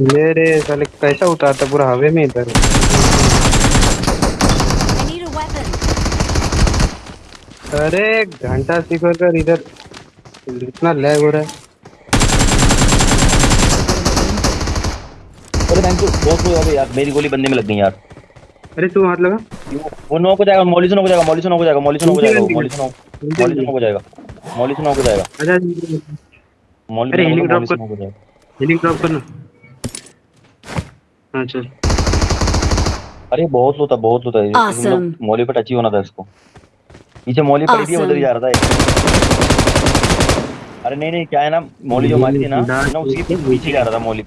मेरे साले कैसा उतारता पूरा हवे में इधर. अरे घंटा शिखर कर इधर। इतना लैग हो रहा है। अरे थैंक यू बहुत हो गया यार मेरी गोली बंदे में लग गई यार। अरे तू हाथ लगा। वो नॉक हो जाएगा मौली से नॉक हो जाएगा मौली से नॉक हो जाएगा मौली से नॉक हो जाएगा मौली से नॉक नीचे मौली से नॉक हो जाएगा मौली से नॉक हो जाएगा। अच्छा अरे, मौली से कर। हो जाएगा। हीलिंग ड्रॉप करना। हाँ चल। अरे बहुत लो था बहुत लो था हम Awesome. लोग मौली पे टच ही होना था इसको। पीछे मोली पड़ी थी उधर ही जा रहा था। अरे नहीं नहीं क्या है ना मोली जो मारी थी ना ना उसके पीछे जा रहा था मौली।